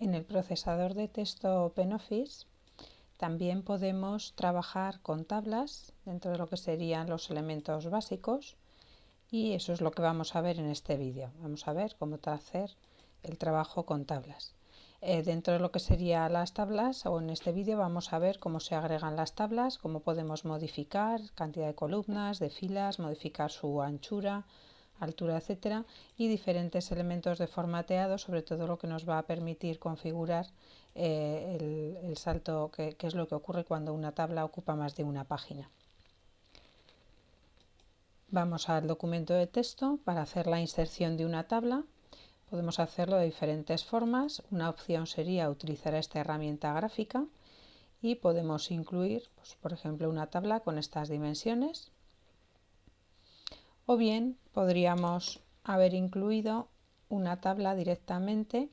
En el procesador de texto OpenOffice también podemos trabajar con tablas dentro de lo que serían los elementos básicos y eso es lo que vamos a ver en este vídeo. Vamos a ver cómo hacer el trabajo con tablas. Eh, dentro de lo que serían las tablas o en este vídeo vamos a ver cómo se agregan las tablas, cómo podemos modificar cantidad de columnas, de filas, modificar su anchura, altura, etcétera, y diferentes elementos de formateado, sobre todo lo que nos va a permitir configurar eh, el, salto, que, es lo que ocurre cuando una tabla ocupa más de una página. Vamos al documento de texto para hacer la inserción de una tabla. Podemos hacerlo de diferentes formas. Una opción sería utilizar esta herramienta gráfica y podemos incluir, pues, por ejemplo, una tabla con estas dimensiones o bien podríamos haber incluido una tabla directamente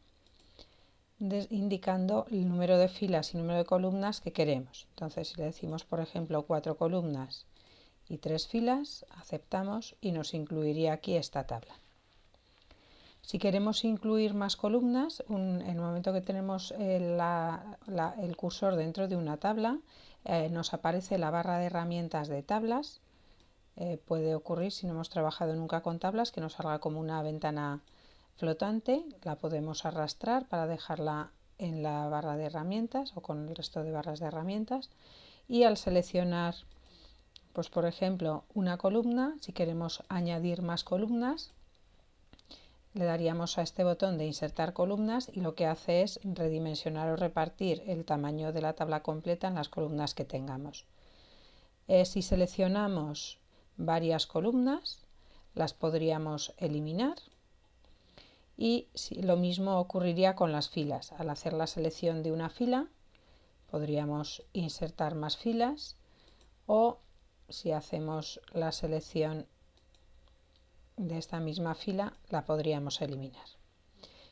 indicando el número de filas y número de columnas que queremos. Entonces, si le decimos, por ejemplo, cuatro columnas y tres filas, aceptamos y nos incluiría aquí esta tabla. Si queremos incluir más columnas, en el momento que tenemos el, cursor dentro de una tabla, eh, nos aparece la barra de herramientas de tablas eh, puede ocurrir si no hemos trabajado nunca con tablas que nos salga como una ventana flotante, la podemos arrastrar para dejarla en la barra de herramientas o con el resto de barras de herramientas y al seleccionar pues por ejemplo una columna, si queremos añadir más columnas le daríamos a este botón de insertar columnas y lo que hace es redimensionar o repartir el tamaño de la tabla completa en las columnas que tengamos. Eh, si seleccionamos varias columnas, las podríamos eliminar y lo mismo ocurriría con las filas. Al hacer la selección de una fila podríamos insertar más filas o si hacemos la selección de esta misma fila la podríamos eliminar.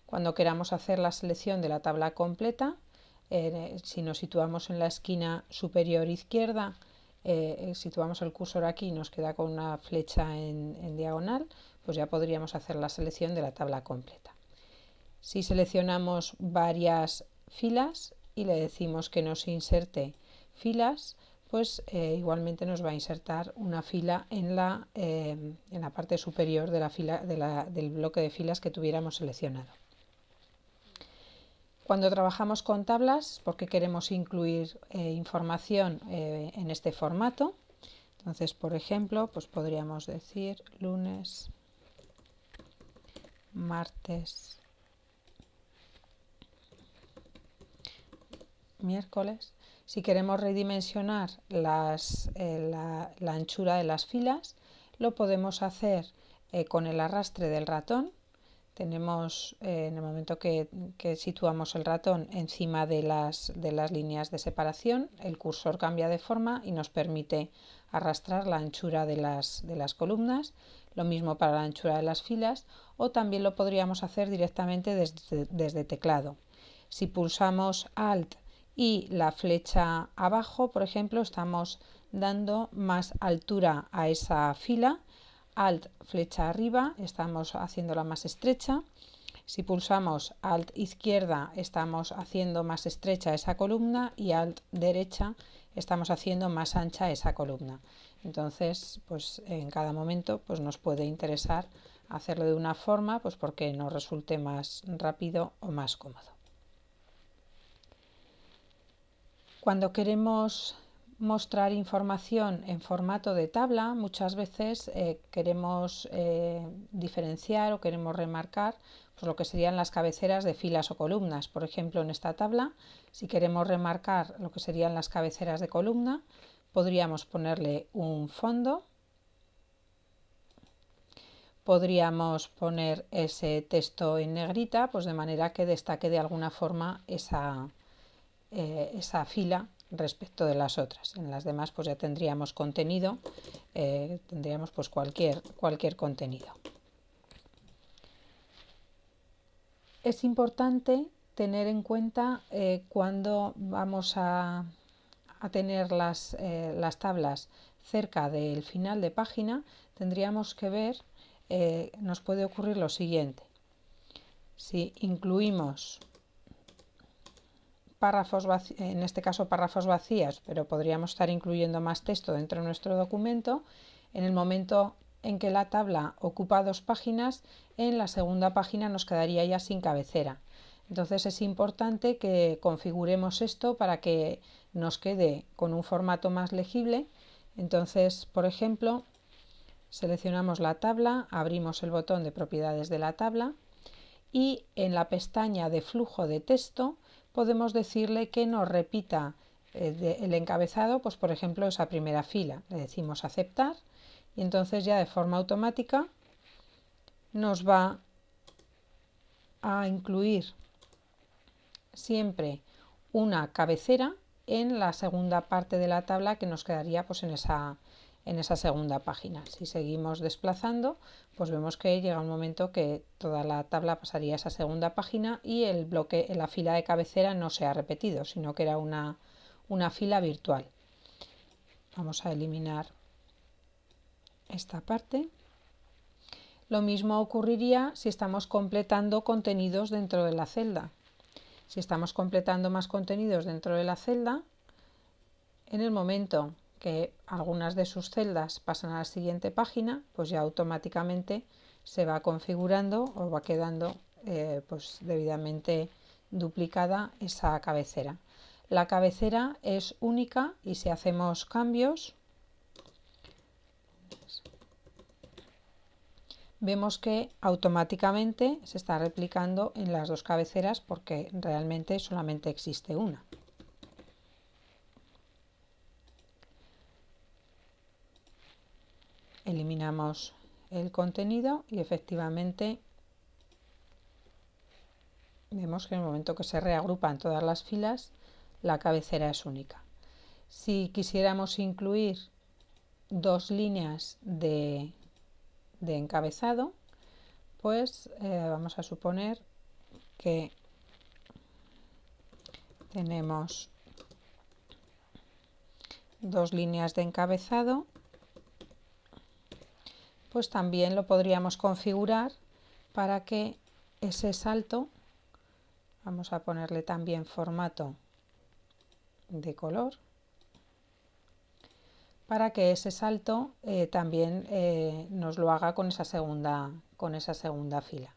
Cuando queramos hacer la selección de la tabla completa, eh, si nos situamos en la esquina superior izquierda eh, situamos el cursor aquí y nos queda con una flecha en, diagonal, pues ya podríamos hacer la selección de la tabla completa. Si seleccionamos varias filas y le decimos que nos inserte filas, pues eh, igualmente nos va a insertar una fila en la, eh, en la parte superior de la fila, del bloque de filas que tuviéramos seleccionado. Cuando trabajamos con tablas, porque queremos incluir eh, información eh, en este formato, entonces, por ejemplo, pues podríamos decir lunes, martes, miércoles. Si queremos redimensionar eh, la, anchura de las filas, lo podemos hacer con el arrastre del ratón tenemos eh, en el momento que, situamos el ratón encima de las, de las líneas de separación, el cursor cambia de forma y nos permite arrastrar la anchura de las, de las columnas, lo mismo para la anchura de las filas o también lo podríamos hacer directamente desde, desde teclado. Si pulsamos Alt y la flecha abajo, por ejemplo, estamos dando más altura a esa fila Alt flecha arriba, estamos haciéndola más estrecha. Si pulsamos Alt izquierda, estamos haciendo más estrecha esa columna y Alt derecha, estamos haciendo más ancha esa columna. Entonces, pues en cada momento pues nos puede interesar hacerlo de una forma, pues porque nos resulte más rápido o más cómodo. Cuando queremos mostrar información en formato de tabla, muchas veces eh, queremos eh, diferenciar o queremos remarcar pues, lo que serían las cabeceras de filas o columnas. Por ejemplo, en esta tabla, si queremos remarcar lo que serían las cabeceras de columna, podríamos ponerle un fondo, podríamos poner ese texto en negrita, pues de manera que destaque de alguna forma esa, eh, esa fila respecto de las otras. En las demás pues ya tendríamos contenido, eh, tendríamos pues cualquier, cualquier contenido. Es importante tener en cuenta eh, cuando vamos a, tener las, eh, las, tablas cerca del final de página, tendríamos que ver, nos puede ocurrir lo siguiente. Si incluimos párrafos en este caso párrafos vacías, pero podríamos estar incluyendo más texto dentro de nuestro documento, en el momento en que la tabla ocupa dos páginas, en la segunda página nos quedaría ya sin cabecera. Entonces es importante que configuremos esto para que nos quede con un formato más legible. Entonces, por ejemplo, seleccionamos la tabla, abrimos el botón de propiedades de la tabla y en la pestaña de flujo de texto podemos decirle que nos repita eh, el encabezado, pues por ejemplo esa primera fila. Le decimos aceptar y entonces ya de forma automática nos va a incluir siempre una cabecera en la segunda parte de la tabla que nos quedaría pues en esa, en esa segunda página. Si seguimos desplazando, pues vemos que llega un momento que toda la tabla pasaría a esa segunda página y el bloque, la fila de cabecera no se ha repetido, sino que era una, una fila virtual. Vamos a eliminar esta parte. Lo mismo ocurriría si estamos completando contenidos dentro de la celda. Si estamos completando más contenidos dentro de la celda, en el momento que algunas de sus celdas pasan a la siguiente página, pues ya automáticamente se va configurando o va quedando eh, pues debidamente duplicada esa cabecera. La cabecera es única y si hacemos cambios vemos que automáticamente se está replicando en las dos cabeceras porque realmente solamente existe una. Eliminamos el contenido y efectivamente vemos que en el momento que se reagrupan todas las filas la cabecera es única. Si quisiéramos incluir dos líneas de, encabezado, pues eh, vamos a suponer que tenemos dos líneas de encabezado pues también lo podríamos configurar para que ese salto, vamos a ponerle también formato de color, para que ese salto eh, también eh, nos lo haga con esa, segunda, con esa segunda fila.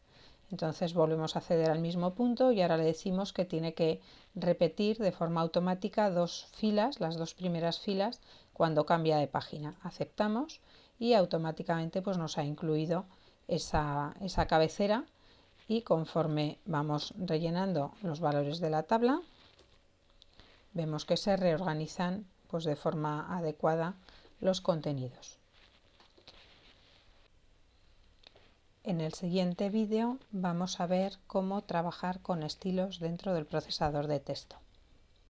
Entonces volvemos a acceder al mismo punto y ahora le decimos que tiene que repetir de forma automática dos filas, las dos primeras filas, cuando cambia de página. Aceptamos y automáticamente pues, nos ha incluido esa, esa cabecera y conforme vamos rellenando los valores de la tabla vemos que se reorganizan pues, de forma adecuada los contenidos. En el siguiente vídeo vamos a ver cómo trabajar con estilos dentro del procesador de texto.